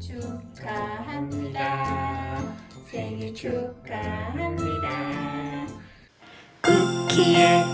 축하합니다. 생일 축하합니다. 쿠키의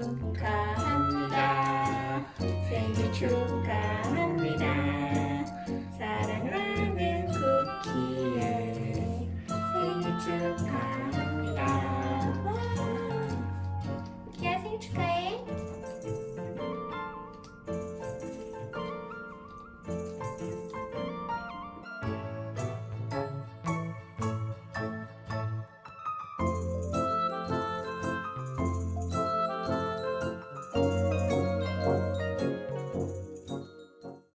축하합니다. 생일 축하합니다. 사랑하는 쿠키에 생일 축하합니다. 와, 키아 생일 축하해.